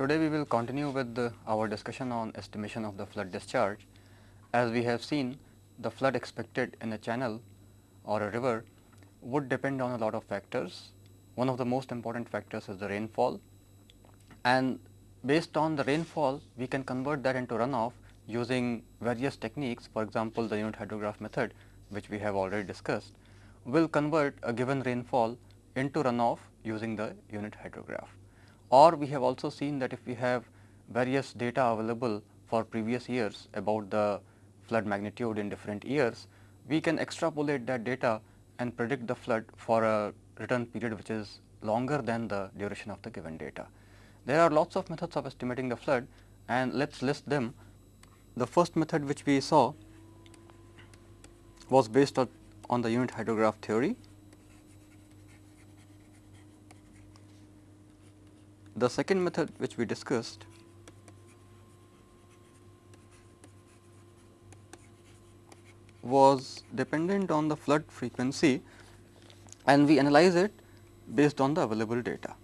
Today we will continue with the, our discussion on estimation of the flood discharge. As we have seen the flood expected in a channel or a river would depend on a lot of factors. One of the most important factors is the rainfall and based on the rainfall we can convert that into runoff using various techniques for example, the unit hydrograph method which we have already discussed will convert a given rainfall into runoff using the unit hydrograph. Or we have also seen that if we have various data available for previous years about the flood magnitude in different years, we can extrapolate that data and predict the flood for a return period which is longer than the duration of the given data. There are lots of methods of estimating the flood and let us list them. The first method which we saw was based on, on the unit hydrograph theory The second method which we discussed was dependent on the flood frequency and we analyze it based on the available data.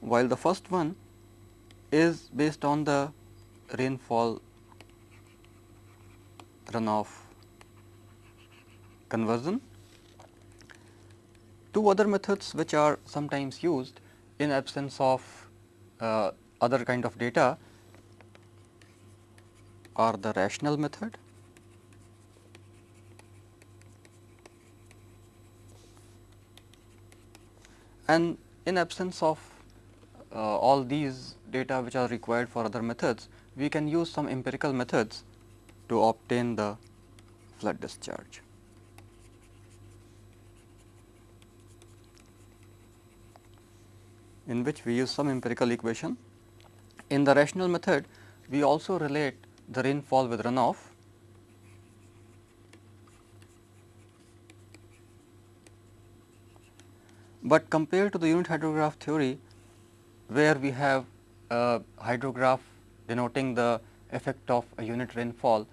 While the first one is based on the rainfall runoff conversion. Two other methods which are sometimes used in absence of uh, other kind of data are the rational method and in absence of uh, all these data which are required for other methods, we can use some empirical methods to obtain the flood discharge. In which we use some empirical equation. In the rational method, we also relate the rainfall with runoff. But compared to the unit hydrograph theory, where we have a hydrograph denoting the effect of a unit rainfall,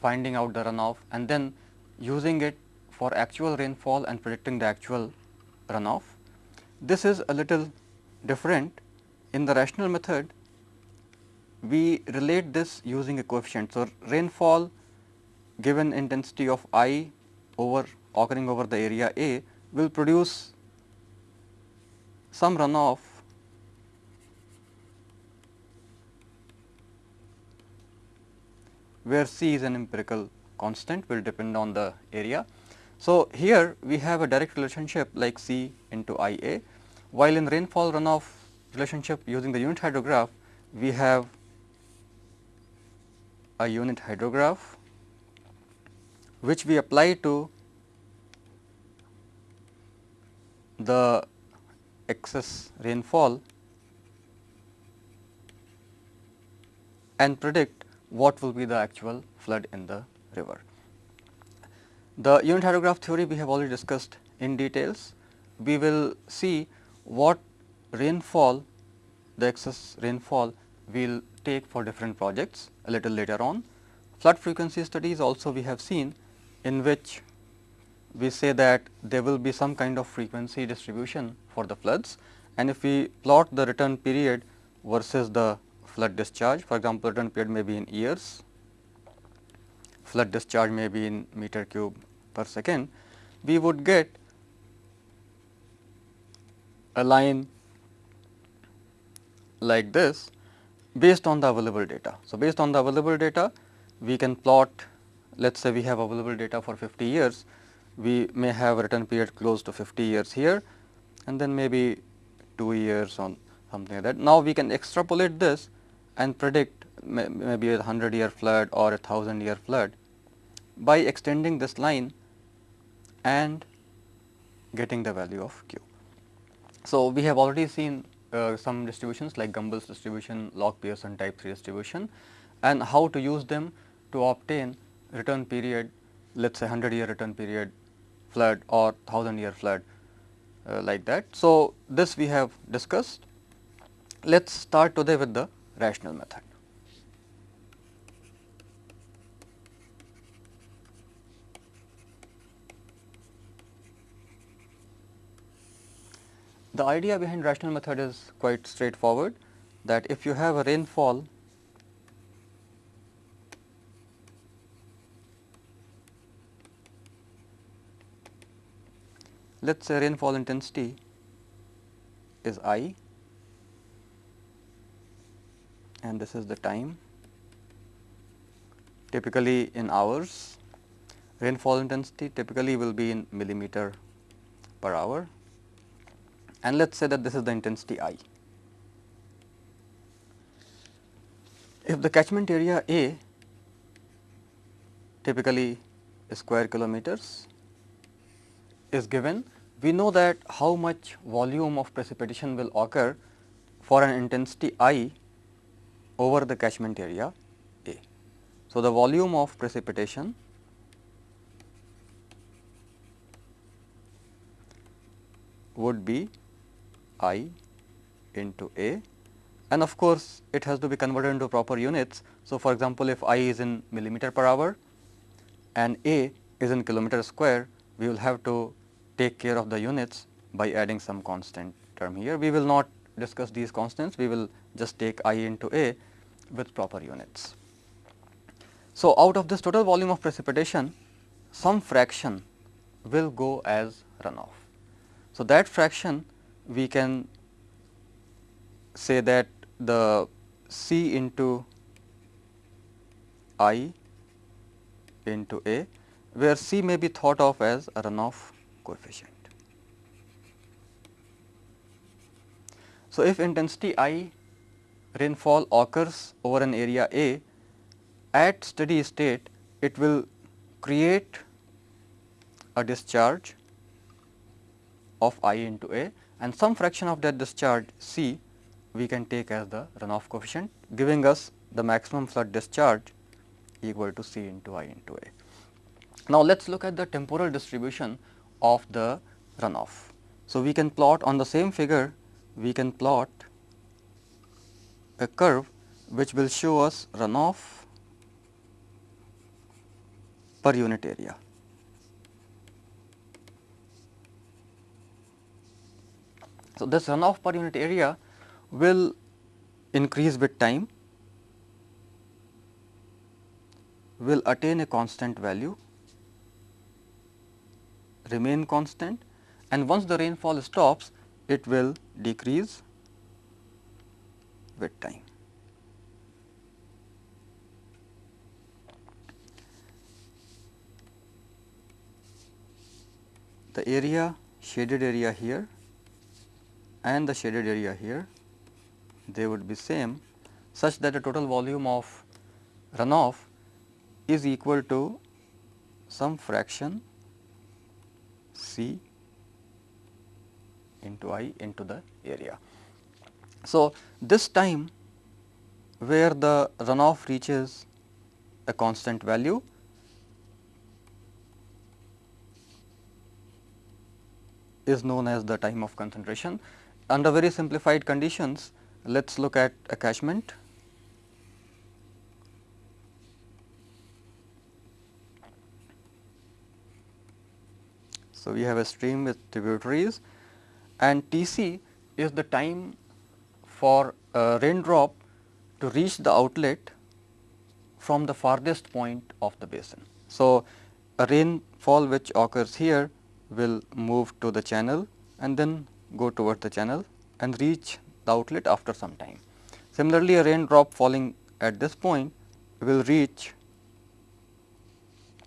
finding out the runoff and then using it for actual rainfall and predicting the actual runoff. This is a little different. In the rational method, we relate this using a coefficient. So, rainfall given intensity of I over occurring over the area A will produce some runoff where C is an empirical constant will depend on the area. So, here we have a direct relationship like C into I A while in rainfall runoff relationship using the unit hydrograph, we have a unit hydrograph which we apply to the excess rainfall and predict what will be the actual flood in the river. The unit hydrograph theory we have already discussed in details. We will see what rainfall the excess rainfall will take for different projects a little later on. Flood frequency studies also we have seen in which we say that there will be some kind of frequency distribution for the floods and if we plot the return period versus the flood discharge for example, return period may be in years, flood discharge may be in meter cube per second, we would get a line like this based on the available data. So, based on the available data we can plot let us say we have available data for 50 years, we may have return period close to 50 years here and then maybe 2 years on something like that. Now, we can extrapolate this and predict may, maybe a 100 year flood or a 1000 year flood by extending this line and getting the value of q. So, we have already seen uh, some distributions like Gumbel's distribution, log Pearson type 3 distribution and how to use them to obtain return period let us say 100 year return period flood or 1000 year flood uh, like that. So, this we have discussed. Let us start today with the rational method. The idea behind rational method is quite straightforward that if you have a rainfall let us say rainfall intensity is I and this is the time. Typically in hours rainfall intensity typically will be in millimeter per hour and let us say that this is the intensity I. If the catchment area A typically square kilometers is given, we know that how much volume of precipitation will occur for an intensity I over the catchment area A. So, the volume of precipitation would be I into A and of course, it has to be converted into proper units. So, for example, if I is in millimeter per hour and A is in kilometer square, we will have to take care of the units by adding some constant term here. We will not discuss these constants, we will just take I into A with proper units. So, out of this total volume of precipitation, some fraction will go as runoff. So, that fraction we can say that the C into I into A, where C may be thought of as a runoff coefficient. So, if intensity I rainfall occurs over an area A, at steady state it will create a discharge of I into A and some fraction of that discharge C we can take as the runoff coefficient giving us the maximum flood discharge equal to C into I into A. Now, let us look at the temporal distribution of the runoff. So, we can plot on the same figure we can plot a curve which will show us runoff per unit area. So, this runoff per unit area will increase with time, will attain a constant value, remain constant and once the rainfall stops, it will decrease with time. The area shaded area here and the shaded area here they would be same such that the total volume of runoff is equal to some fraction C into I into the area. So, this time where the runoff reaches a constant value is known as the time of concentration. Under very simplified conditions, let us look at a catchment. So, we have a stream with tributaries and T c is the time for a raindrop to reach the outlet from the farthest point of the basin. So, a rainfall which occurs here will move to the channel and then go towards the channel and reach the outlet after some time. Similarly, a raindrop falling at this point will reach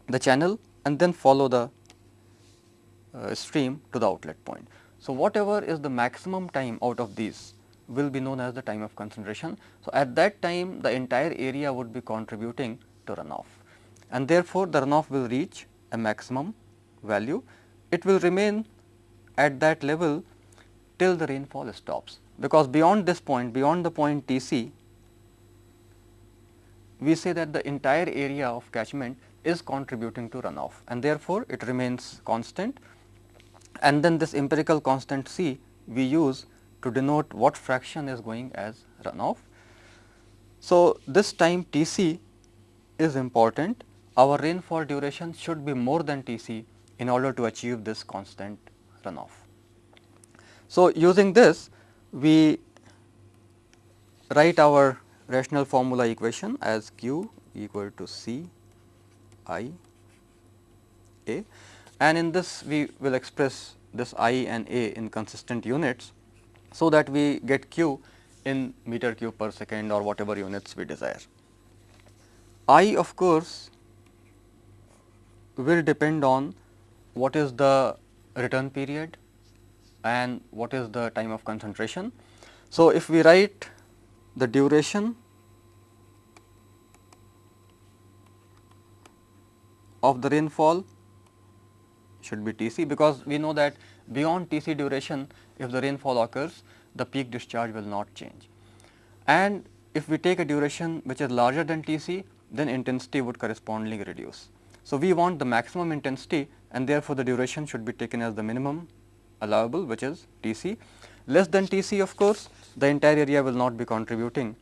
the channel and then follow the uh, stream to the outlet point. So, whatever is the maximum time out of these will be known as the time of concentration. So, at that time the entire area would be contributing to runoff and therefore, the runoff will reach a maximum value. It will remain at that level till the rainfall stops because beyond this point beyond the point T c we say that the entire area of catchment is contributing to runoff and therefore, it remains constant and then this empirical constant C we use to denote what fraction is going as runoff. So, this time T c is important our rainfall duration should be more than T c in order to achieve this constant runoff. So, using this we write our rational formula equation as q equal to c i a and in this we will express this i and a in consistent units. So, that we get q in meter cube per second or whatever units we desire. I of course, will depend on what is the return period and what is the time of concentration. So, if we write the duration of the rainfall should be T c because we know that beyond T c duration if the rainfall occurs the peak discharge will not change. And if we take a duration which is larger than T c then intensity would correspondingly reduce. So, we want the maximum intensity and therefore, the duration should be taken as the minimum allowable which is T c. Less than T c of course, the entire area will not be contributing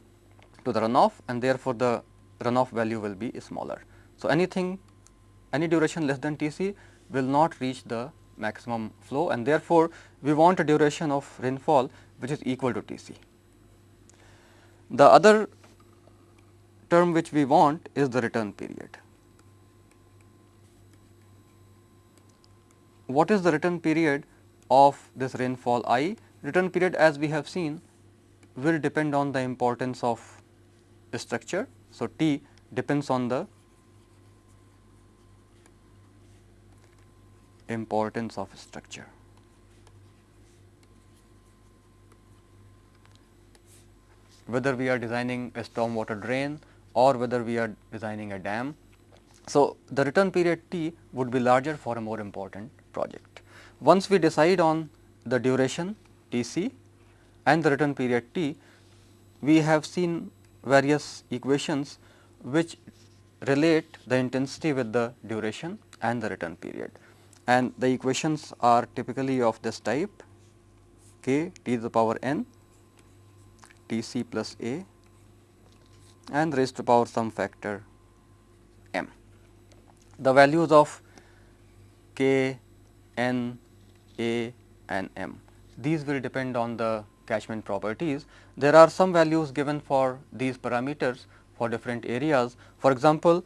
to the runoff and therefore, the runoff value will be smaller. So, anything any duration less than T c will not reach the maximum flow and therefore, we want a duration of rainfall which is equal to T c. The other term which we want is the return period. What is the return period of this rainfall i? Return period as we have seen will depend on the importance of structure. So, T depends on the importance of structure. Whether we are designing a storm water drain or whether we are designing a dam. So, the return period T would be larger for a more important project. Once we decide on the duration T c and the return period T, we have seen various equations which relate the intensity with the duration and the return period. And the equations are typically of this type k t to the power n T c plus a and raised to power some factor m. The values of k, n, a and m. These will depend on the catchment properties. There are some values given for these parameters for different areas. For example,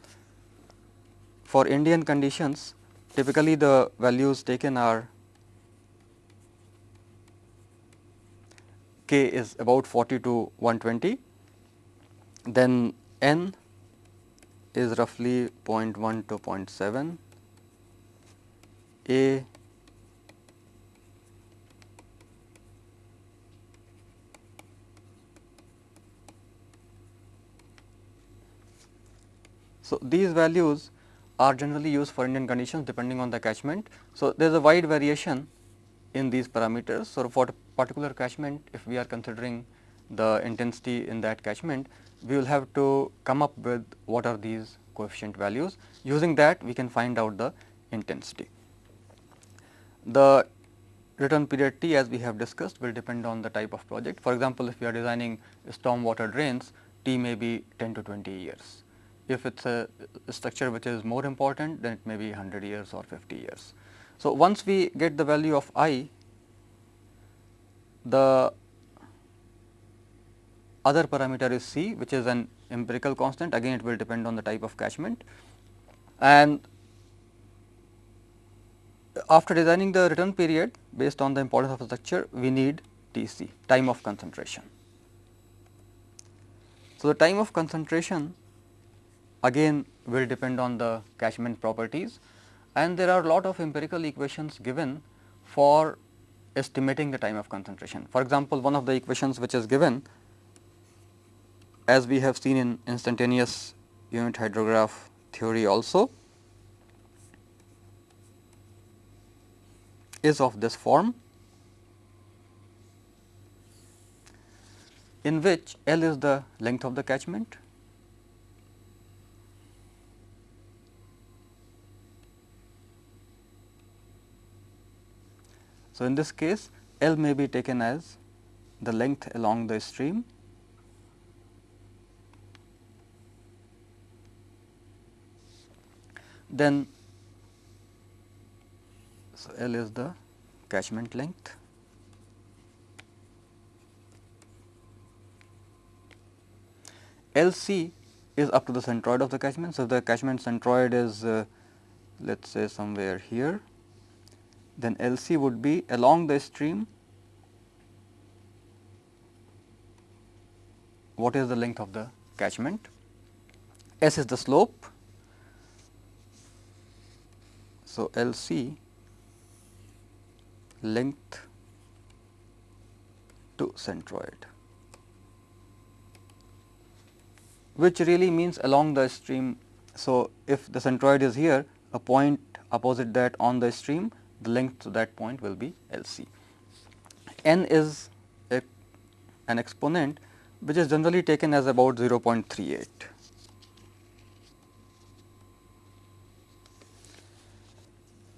for Indian conditions typically the values taken are k is about 40 to 120 then n is roughly 0.1 to 0.7, a So, these values are generally used for Indian conditions depending on the catchment. So, there is a wide variation in these parameters. So, for particular catchment if we are considering the intensity in that catchment, we will have to come up with what are these coefficient values. Using that we can find out the intensity. The return period T as we have discussed will depend on the type of project. For example, if we are designing storm water drains, T may be 10 to 20 years. If it is a structure which is more important, then it may be 100 years or 50 years. So, once we get the value of I, the other parameter is C which is an empirical constant again it will depend on the type of catchment and after designing the return period based on the importance of the structure we need T c time of concentration. So, the time of concentration again will depend on the catchment properties and there are lot of empirical equations given for estimating the time of concentration. For example, one of the equations which is given as we have seen in instantaneous unit hydrograph theory also is of this form in which L is the length of the catchment So, in this case L may be taken as the length along the stream. Then so L is the catchment length. LC is up to the centroid of the catchment. So, the catchment centroid is uh, let us say somewhere here then LC would be along the stream what is the length of the catchment, S is the slope. So, LC length to centroid which really means along the stream. So, if the centroid is here a point opposite that on the stream the length to that point will be L c. n is a, an exponent which is generally taken as about 0.38.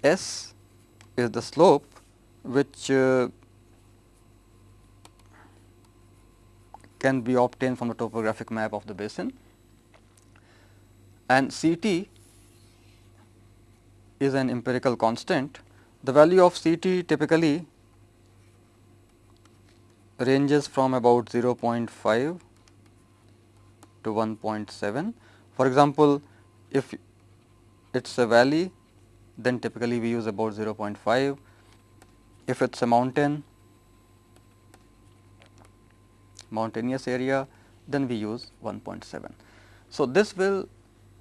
S is the slope which uh, can be obtained from the topographic map of the basin and C t is an empirical constant. The value of C t typically ranges from about 0.5 to 1.7. For example, if it is a valley then typically we use about 0.5. If it is a mountain, mountainous area then we use 1.7. So, this will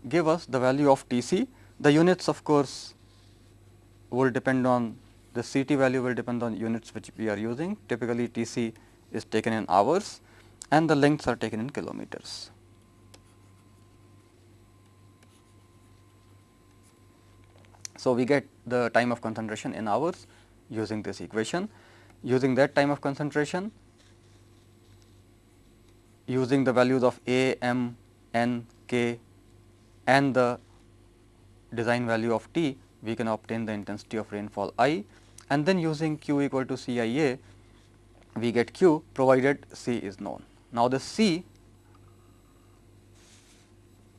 give us the value of T c. The units of course, will depend on the C t value will depend on units which we are using. Typically, T c is taken in hours and the lengths are taken in kilometers. So, we get the time of concentration in hours using this equation. Using that time of concentration, using the values of A, M, N, K and the design value of T, we can obtain the intensity of rainfall I and then using Q equal to C I A, we get Q provided C is known. Now, the C,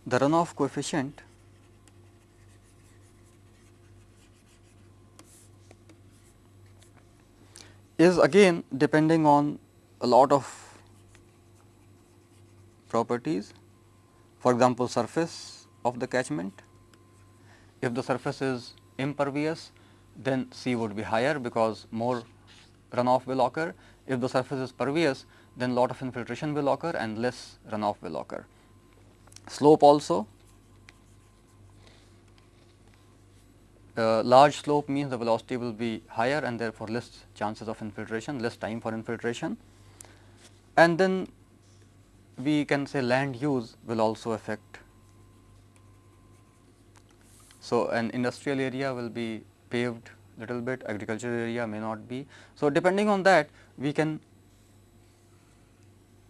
the runoff coefficient is again depending on a lot of properties. For example, surface of the catchment. If the surface is impervious, then C would be higher because more runoff will occur. If the surface is pervious, then lot of infiltration will occur and less runoff will occur. Slope also uh, large slope means the velocity will be higher and therefore, less chances of infiltration, less time for infiltration. And then we can say land use will also affect. So, an industrial area will be paved little bit, agricultural area may not be. So, depending on that we can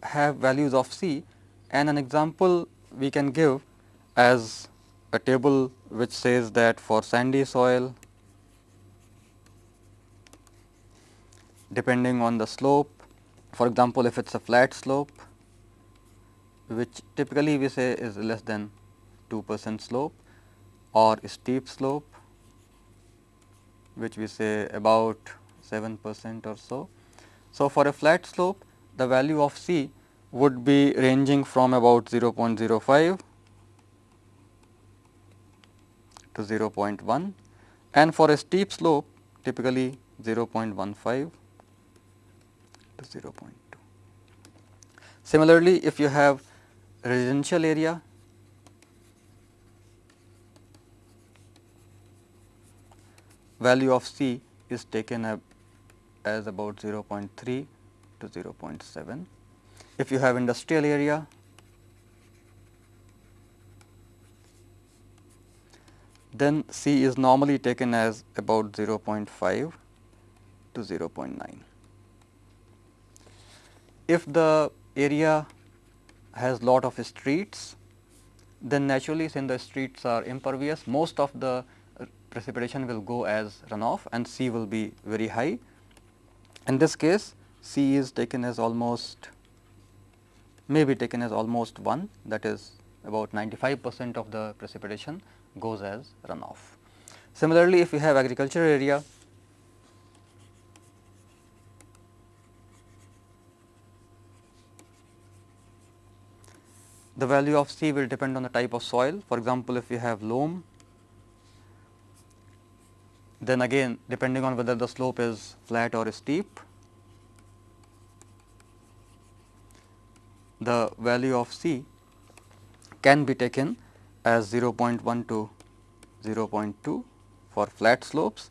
have values of C and an example we can give as a table which says that for sandy soil depending on the slope for example, if it is a flat slope which typically we say is less than 2 percent slope or steep slope which we say about 7 percent or so. So, for a flat slope the value of C would be ranging from about 0.05 to 0.1 and for a steep slope typically 0.15 to 0.2. Similarly, if you have residential area value of C is taken as about 0.3 to 0.7. If you have industrial area then C is normally taken as about 0.5 to 0.9. If the area has lot of streets, then naturally since the streets are impervious, most of the precipitation will go as runoff and C will be very high. In this case, C is taken as almost may be taken as almost 1 that is about 95 percent of the precipitation goes as runoff. Similarly, if we have agricultural area, the value of C will depend on the type of soil. For example, if you have loam, then again depending on whether the slope is flat or steep, the value of C can be taken as 0.1 to 0.2 for flat slopes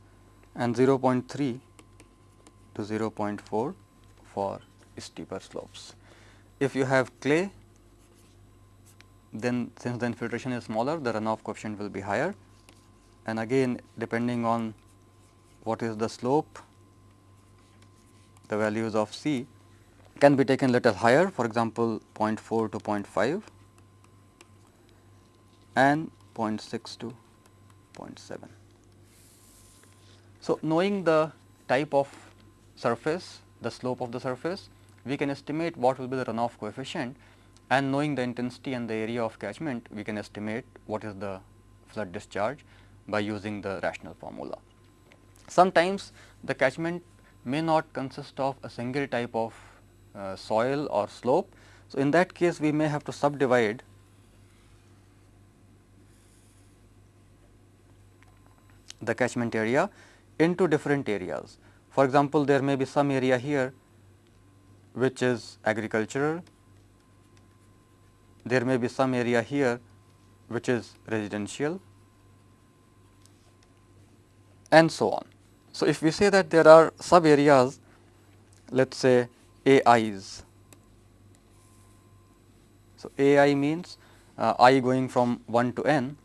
and 0.3 to 0.4 for steeper slopes. If you have clay, then since the infiltration is smaller, the runoff coefficient will be higher and again depending on what is the slope, the values of C can be taken little higher for example, 0.4 to 0.5 and 0.6 to 0.7. So, knowing the type of surface, the slope of the surface, we can estimate what will be the runoff coefficient and knowing the intensity and the area of catchment, we can estimate what is the flood discharge by using the rational formula. Sometimes the catchment may not consist of a single type of uh, soil or slope. So, in that case we may have to subdivide the catchment area into different areas. For example, there may be some area here which is agricultural, there may be some area here which is residential and so on. So, if we say that there are sub areas let us say AIs. So, AI means uh, i going from 1 to n.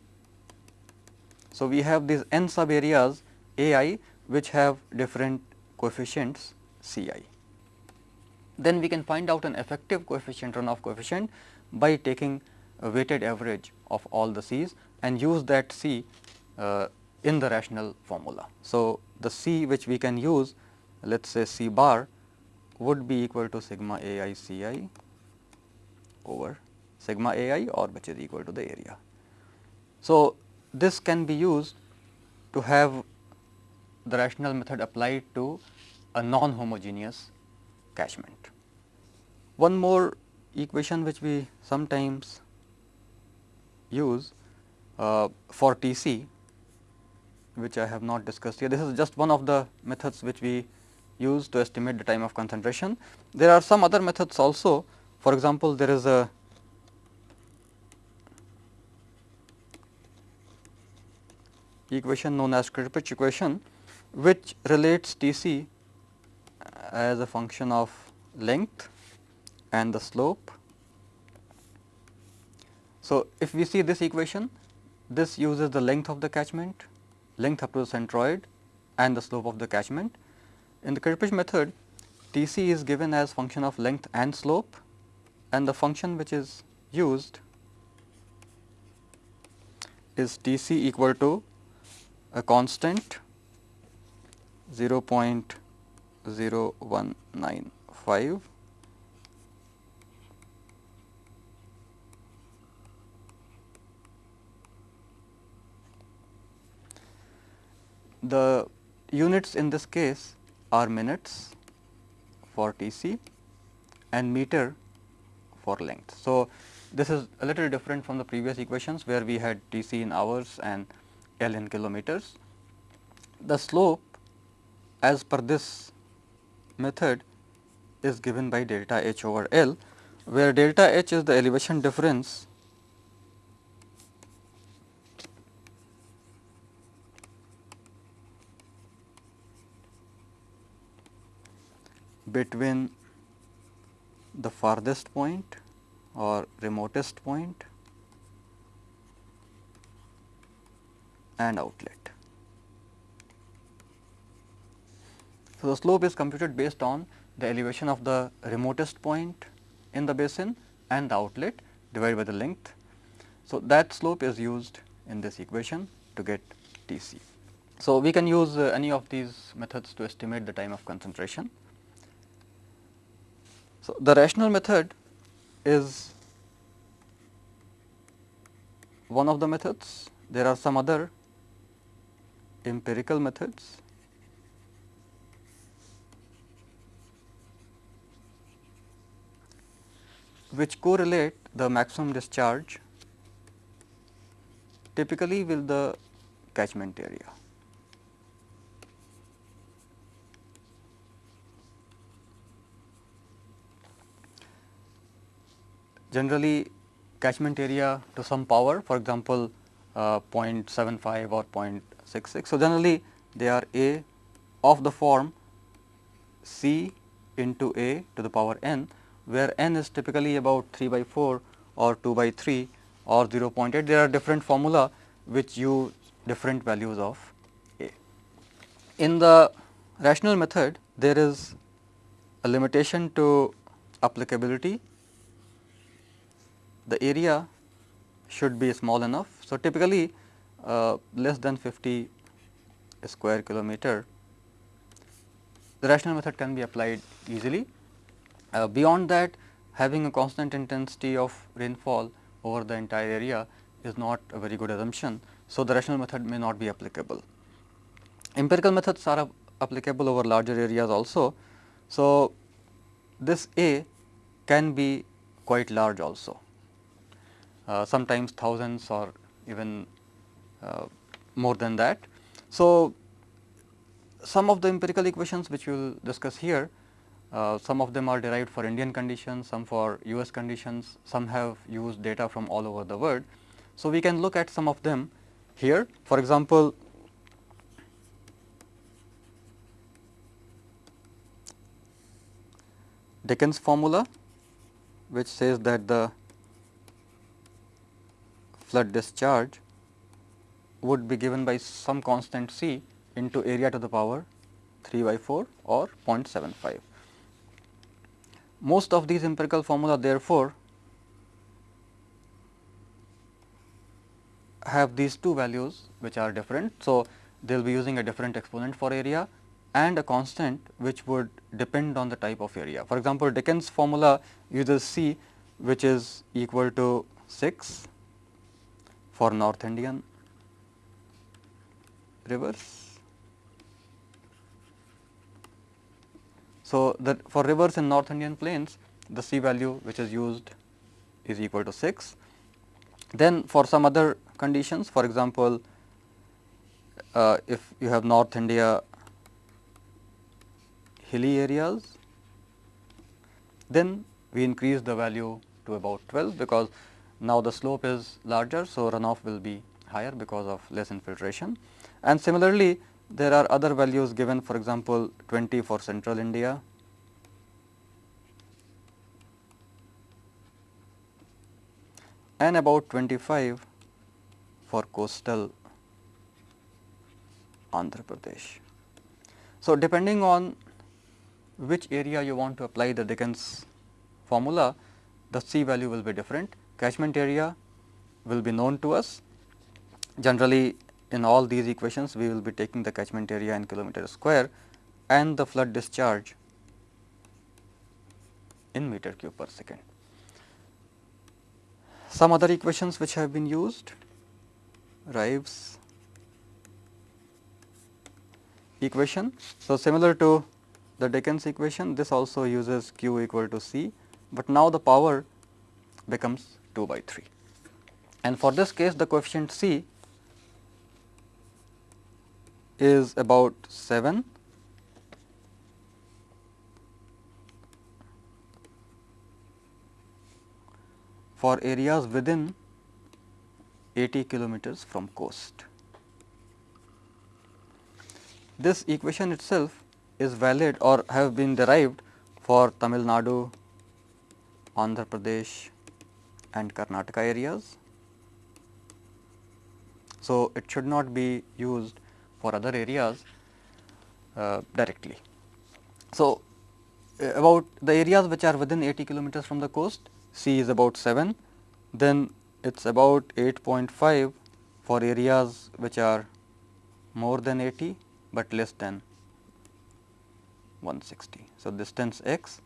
So, we have these n sub areas AI which have different coefficients Ci. Then we can find out an effective coefficient runoff coefficient by taking a weighted average of all the C's and use that C uh, in the rational formula. So, the C which we can use let us say C bar would be equal to sigma A i C i over sigma A i or which is equal to the area. So, this can be used to have the rational method applied to a non-homogeneous catchment. One more equation which we sometimes use uh, for TC which I have not discussed here. This is just one of the methods which we use to estimate the time of concentration. There are some other methods also. For example, there is a equation known as Kirpich equation which relates T c as a function of length and the slope. So, if we see this equation, this uses the length of the catchment, length up to the centroid and the slope of the catchment. In the Kirpich method, T c is given as function of length and slope and the function which is used is T c equal to a constant 0.0195 The units in this case are minutes for Tc and meter for length. So, this is a little different from the previous equations where we had Tc in hours and L in kilometers. The slope as per this method is given by delta H over L, where delta H is the elevation difference between the farthest point or remotest point and outlet. So, the slope is computed based on the elevation of the remotest point in the basin and the outlet divided by the length. So, that slope is used in this equation to get T c. So, we can use uh, any of these methods to estimate the time of concentration. So, the rational method is one of the methods. There are some other empirical methods which correlate the maximum discharge typically will the catchment area. Generally catchment area to some power for example, uh, 0.75 or 0.66. So, generally they are A of the form C into A to the power n where n is typically about 3 by 4 or 2 by 3 or 0.8. There are different formula which use different values of A. In the rational method there is a limitation to applicability. The area should be small enough. So, typically uh, less than 50 square kilometer the rational method can be applied easily. Uh, beyond that having a constant intensity of rainfall over the entire area is not a very good assumption. So, the rational method may not be applicable. Empirical methods are applicable over larger areas also. So, this A can be quite large also, sometimes thousands or even uh, more than that. So, some of the empirical equations which we will discuss here, uh, some of them are derived for Indian conditions, some for US conditions, some have used data from all over the world. So, we can look at some of them here. For example, Dickens formula which says that the flood discharge would be given by some constant C into area to the power 3 by 4 or 0.75. Most of these empirical formula therefore, have these two values which are different. So, they will be using a different exponent for area and a constant which would depend on the type of area. For example, Dickens formula uses C which is equal to 6 for North Indian rivers So, the for rivers in North Indian plains the C value which is used is equal to 6. Then for some other conditions for example, uh, if you have North India hilly areas then we increase the value to about 12 because now the slope is larger. So, runoff will be higher because of less infiltration and similarly there are other values given for example, 20 for central India, and about 25 for coastal Andhra Pradesh. So, depending on which area you want to apply the Dickens formula, the C value will be different. Catchment area will be known to us. Generally, in all these equations we will be taking the catchment area in kilometer square and the flood discharge in meter cube per second. Some other equations which have been used Ryves equation. So, similar to the Dickens equation this also uses q equal to c, but now the power becomes 2 by 3 and for this case the coefficient c is about 7 for areas within 80 kilometers from coast. This equation itself is valid or have been derived for Tamil Nadu, Andhra Pradesh and Karnataka areas. So, it should not be used for other areas uh, directly. So, uh, about the areas which are within 80 kilometers from the coast C is about 7, then it is about 8.5 for areas which are more than 80, but less than 160. So, distance x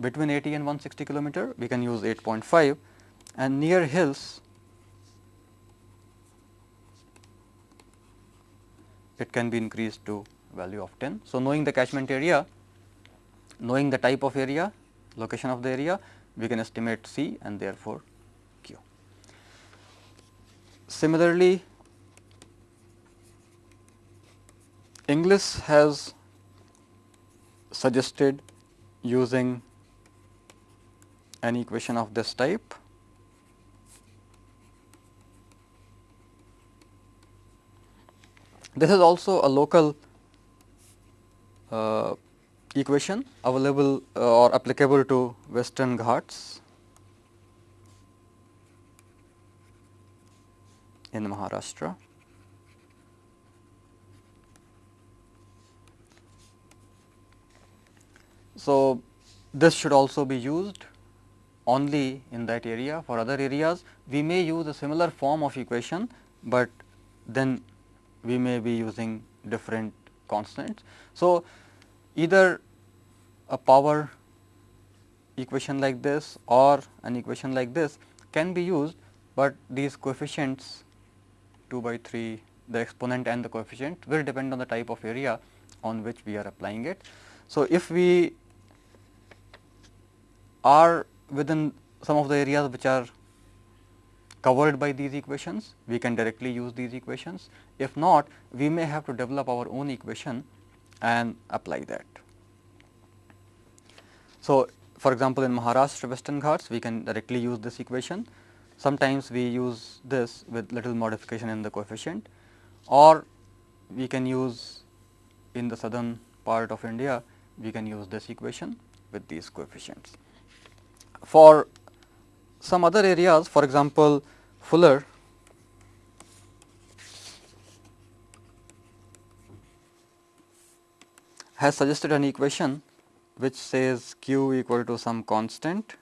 between 80 and 160 kilometer we can use 8.5 and near hills it can be increased to value of 10. So, knowing the catchment area, knowing the type of area, location of the area, we can estimate C and therefore, Q. Similarly, Inglis has suggested using an equation of this type. This is also a local uh, equation available uh, or applicable to western Ghats in Maharashtra. So, this should also be used only in that area for other areas we may use a similar form of equation, but then we may be using different constants. So, either a power equation like this or an equation like this can be used, but these coefficients 2 by 3 the exponent and the coefficient will depend on the type of area on which we are applying it. So, if we are within some of the areas which are covered by these equations, we can directly use these equations. If not, we may have to develop our own equation and apply that. So, for example, in Maharashtra Western Ghats, we can directly use this equation. Sometimes we use this with little modification in the coefficient or we can use in the southern part of India, we can use this equation with these coefficients. For some other areas, for example, Fuller. has suggested an equation which says q equal to some constant.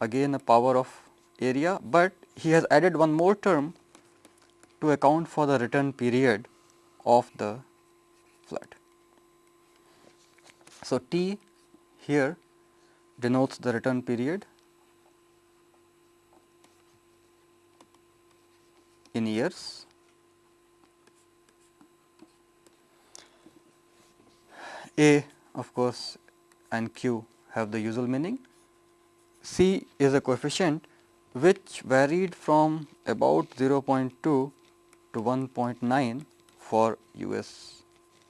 Again a power of area, but he has added one more term to account for the return period of the flood. So, T here denotes the return period in years. A of course, and Q have the usual meaning. C is a coefficient which varied from about 0.2 to 1.9 for US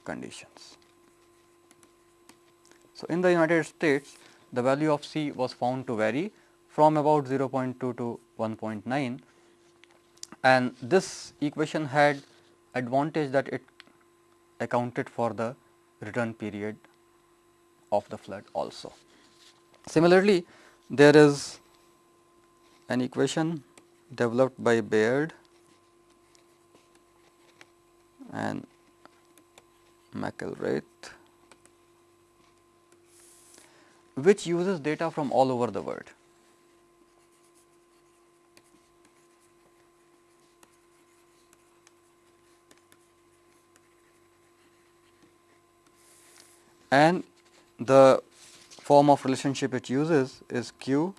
conditions. So, in the United States the value of C was found to vary from about 0.2 to 1.9 and this equation had advantage that it accounted for the return period of the flood also. Similarly, there is an equation developed by Baird and McIllwraith which uses data from all over the world. And the form of relationship it uses is Q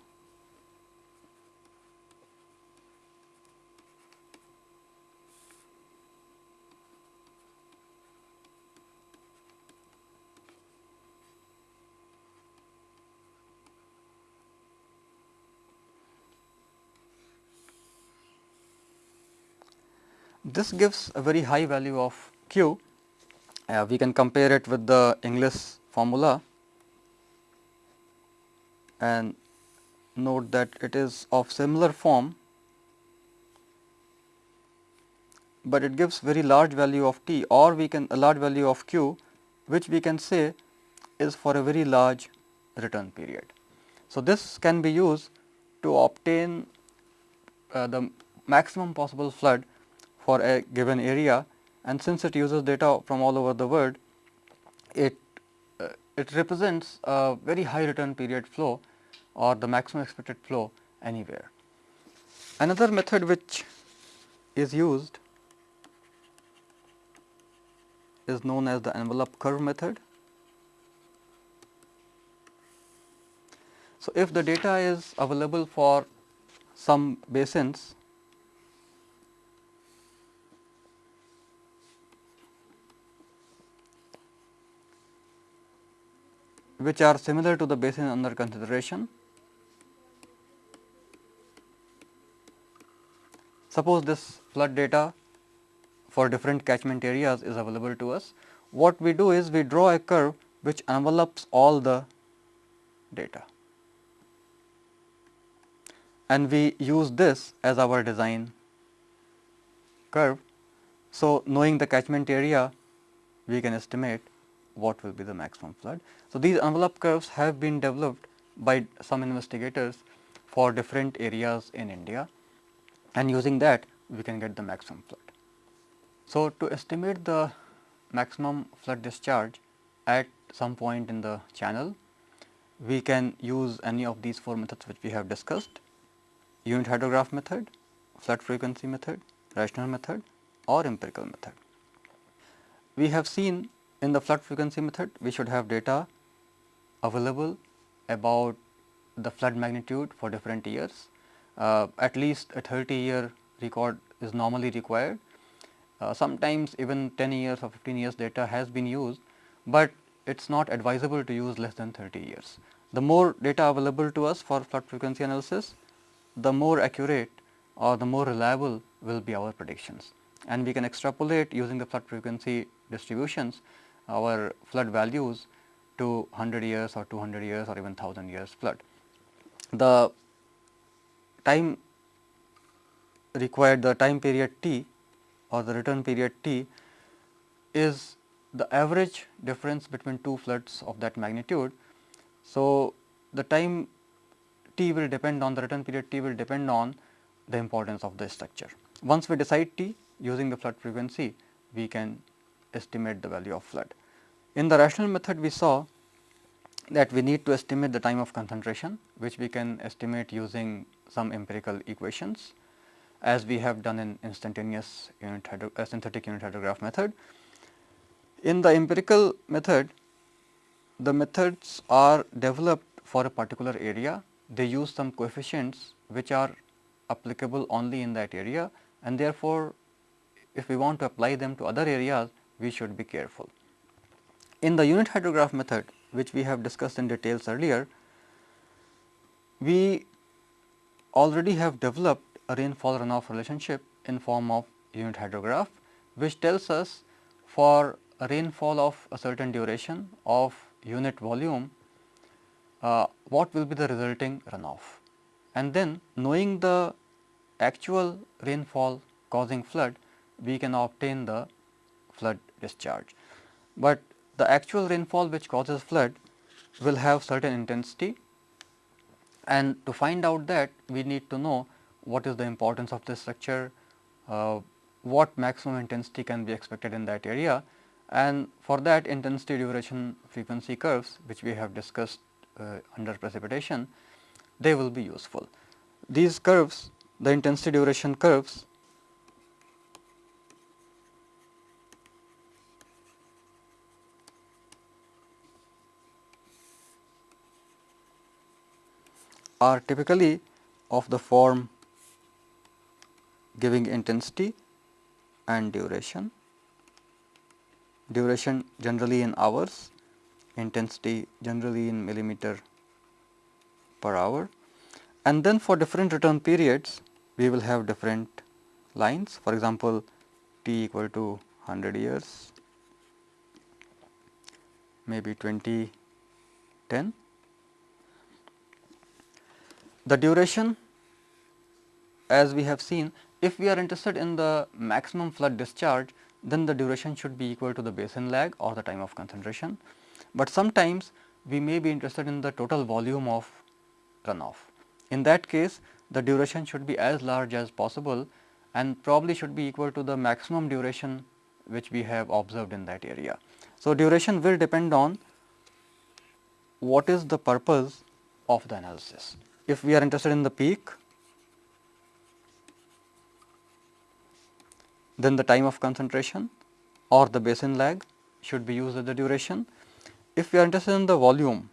This gives a very high value of q. Uh, we can compare it with the Inglis formula and note that it is of similar form, but it gives very large value of t or we can a large value of q which we can say is for a very large return period. So, this can be used to obtain uh, the maximum possible flood for a given area and since it uses data from all over the world, it, uh, it represents a very high return period flow or the maximum expected flow anywhere. Another method which is used is known as the envelope curve method. So, if the data is available for some basins which are similar to the basin under consideration. Suppose this flood data for different catchment areas is available to us. What we do is we draw a curve which envelopes all the data and we use this as our design curve. So, knowing the catchment area we can estimate what will be the maximum flood. So, these envelope curves have been developed by some investigators for different areas in India and using that we can get the maximum flood. So, to estimate the maximum flood discharge at some point in the channel, we can use any of these four methods which we have discussed unit hydrograph method, flood frequency method, rational method or empirical method. We have seen in the flood frequency method we should have data available about the flood magnitude for different years. Uh, at least a 30 year record is normally required. Uh, sometimes even 10 years or 15 years data has been used, but it is not advisable to use less than 30 years. The more data available to us for flood frequency analysis, the more accurate or the more reliable will be our predictions. And we can extrapolate using the flood frequency distributions our flood values to 100 years or 200 years or even 1000 years flood. The time required the time period t or the return period t is the average difference between two floods of that magnitude. So, the time t will depend on the return period t will depend on the importance of the structure. Once we decide t using the flood frequency, we can estimate the value of flood. In the rational method, we saw that we need to estimate the time of concentration, which we can estimate using some empirical equations as we have done in instantaneous unit hydro, uh, synthetic unit hydrograph method. In the empirical method, the methods are developed for a particular area. They use some coefficients which are applicable only in that area and therefore, if we want to apply them to other areas, we should be careful. In the unit hydrograph method, which we have discussed in details earlier, we already have developed a rainfall runoff relationship in form of unit hydrograph, which tells us for a rainfall of a certain duration of unit volume, uh, what will be the resulting runoff. And then knowing the actual rainfall causing flood, we can obtain the flood discharge. But the actual rainfall which causes flood will have certain intensity and to find out that we need to know what is the importance of this structure, uh, what maximum intensity can be expected in that area and for that intensity duration frequency curves which we have discussed uh, under precipitation they will be useful. These curves the intensity duration curves are typically of the form giving intensity and duration, duration generally in hours, intensity generally in millimeter per hour. And then for different return periods we will have different lines. For example, t equal to 100 years, maybe 2010 the duration as we have seen if we are interested in the maximum flood discharge then the duration should be equal to the basin lag or the time of concentration. But sometimes we may be interested in the total volume of runoff. In that case the duration should be as large as possible and probably should be equal to the maximum duration which we have observed in that area. So, duration will depend on what is the purpose of the analysis if we are interested in the peak, then the time of concentration or the basin lag should be used as the duration. If we are interested in the volume,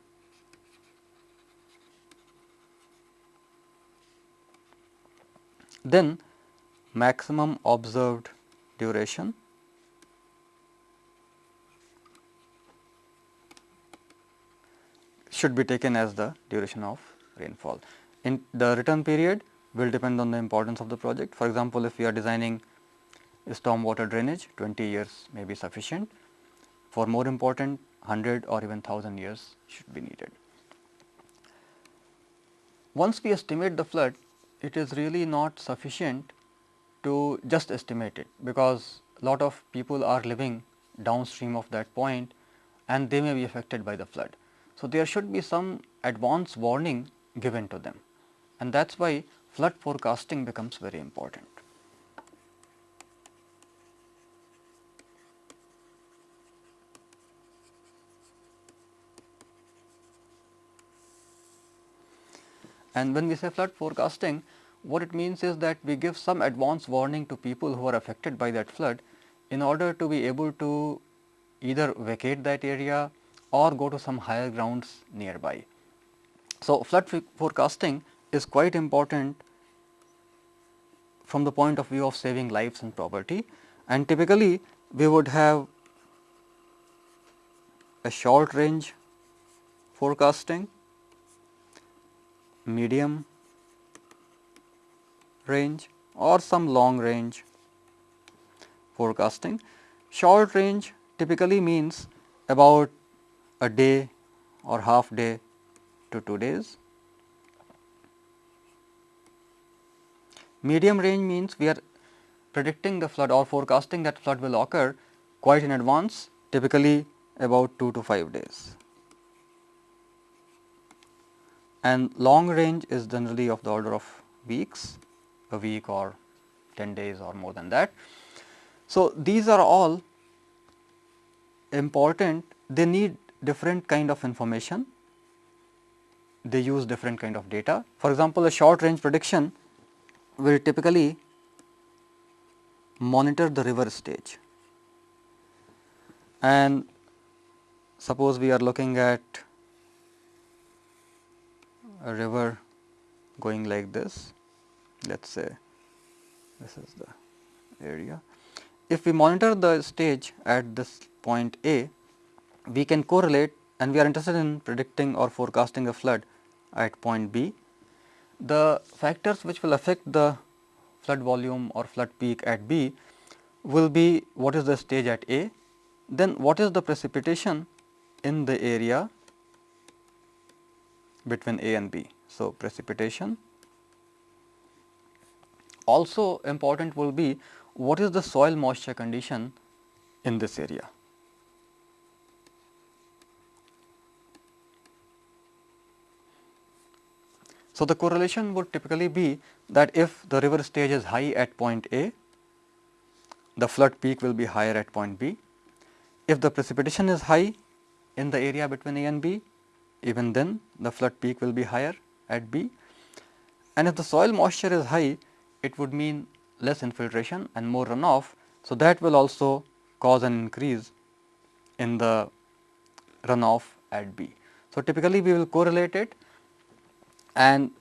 then maximum observed duration should be taken as the duration of rainfall. In the return period will depend on the importance of the project. For example, if we are designing stormwater drainage 20 years may be sufficient. For more important 100 or even 1000 years should be needed. Once we estimate the flood, it is really not sufficient to just estimate it, because a lot of people are living downstream of that point and they may be affected by the flood. So, there should be some advance warning given to them and that is why flood forecasting becomes very important. And when we say flood forecasting, what it means is that we give some advance warning to people who are affected by that flood in order to be able to either vacate that area or go to some higher grounds nearby. So, flood forecasting is quite important from the point of view of saving lives and property and typically we would have a short range forecasting medium range or some long range forecasting. Short range typically means about a day or half day to 2 days. Medium range means we are predicting the flood or forecasting that flood will occur quite in advance typically about 2 to 5 days and long range is generally of the order of weeks, a week or 10 days or more than that. So, these are all important, they need different kind of information, they use different kind of data. For example, a short range prediction will typically monitor the river stage and suppose we are looking at a river going like this, let us say this is the area. If we monitor the stage at this point A, we can correlate and we are interested in predicting or forecasting a flood at point B. The factors which will affect the flood volume or flood peak at B will be what is the stage at A, then what is the precipitation in the area between A and B. So, precipitation. Also important will be what is the soil moisture condition in this area. So, the correlation would typically be that if the river stage is high at point A, the flood peak will be higher at point B. If the precipitation is high in the area between A and B, even then the flood peak will be higher at B. And if the soil moisture is high, it would mean less infiltration and more runoff. So, that will also cause an increase in the runoff at B. So, typically we will correlate it and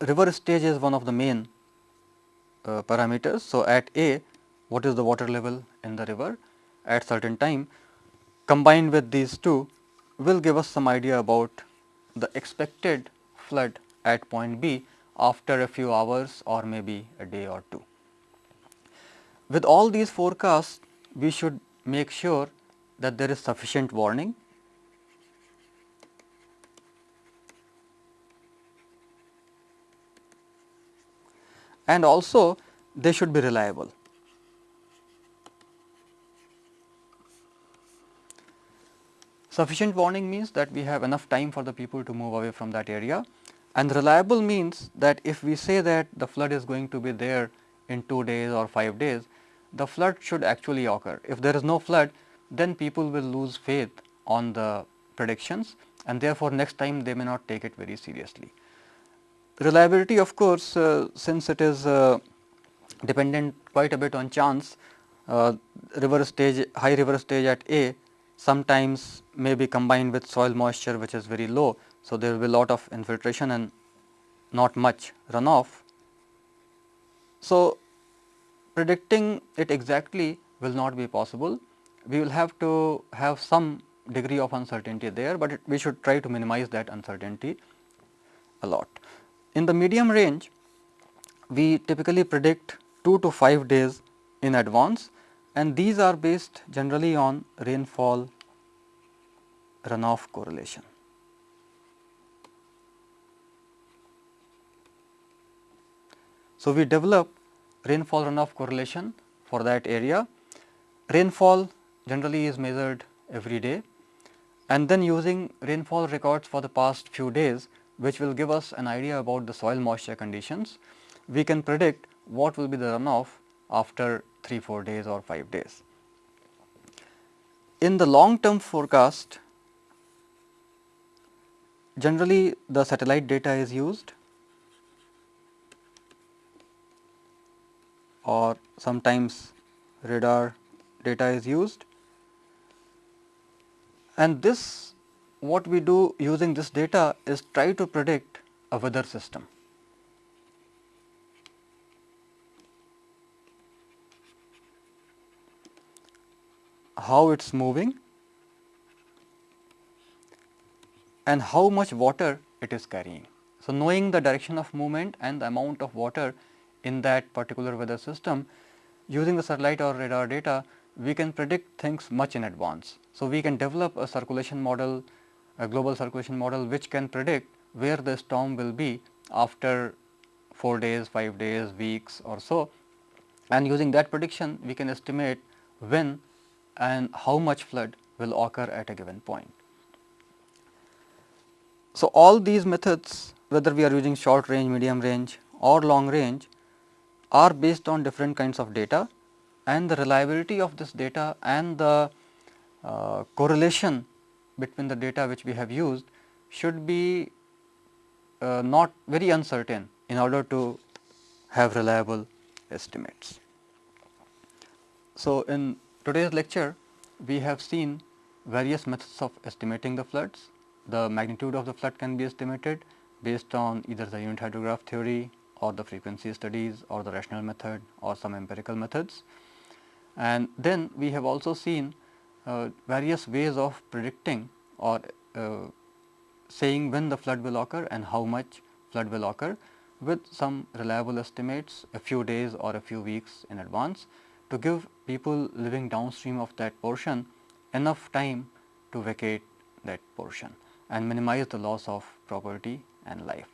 river stage is one of the main uh, parameters. So, at A what is the water level in the river at certain time combined with these two will give us some idea about the expected flood at point B after a few hours or maybe a day or two. With all these forecasts, we should make sure that there is sufficient warning and also they should be reliable. Sufficient warning means that we have enough time for the people to move away from that area and reliable means that if we say that the flood is going to be there in 2 days or 5 days, the flood should actually occur. If there is no flood, then people will lose faith on the predictions and therefore, next time they may not take it very seriously. Reliability of course, uh, since it is uh, dependent quite a bit on chance, uh, river stage, high river stage at A sometimes may be combined with soil moisture which is very low. So, there will be lot of infiltration and not much runoff. So, predicting it exactly will not be possible. We will have to have some degree of uncertainty there, but it, we should try to minimize that uncertainty a lot. In the medium range, we typically predict 2 to 5 days in advance and these are based generally on rainfall runoff correlation. So, we develop rainfall runoff correlation for that area. Rainfall generally is measured every day and then using rainfall records for the past few days which will give us an idea about the soil moisture conditions, we can predict what will be the runoff after 3, 4 days or 5 days. In the long term forecast, generally the satellite data is used or sometimes radar data is used and this what we do using this data is try to predict a weather system. how it is moving and how much water it is carrying. So, knowing the direction of movement and the amount of water in that particular weather system using the satellite or radar data we can predict things much in advance. So, we can develop a circulation model a global circulation model which can predict where the storm will be after 4 days, 5 days, weeks or so and using that prediction we can estimate when and how much flood will occur at a given point. So, all these methods whether we are using short range, medium range or long range are based on different kinds of data and the reliability of this data and the uh, correlation between the data which we have used should be uh, not very uncertain in order to have reliable estimates. So, in today's lecture we have seen various methods of estimating the floods. The magnitude of the flood can be estimated based on either the unit hydrograph theory or the frequency studies or the rational method or some empirical methods. And then we have also seen various ways of predicting or uh, saying when the flood will occur and how much flood will occur with some reliable estimates a few days or a few weeks in advance to give people living downstream of that portion enough time to vacate that portion and minimize the loss of property and life.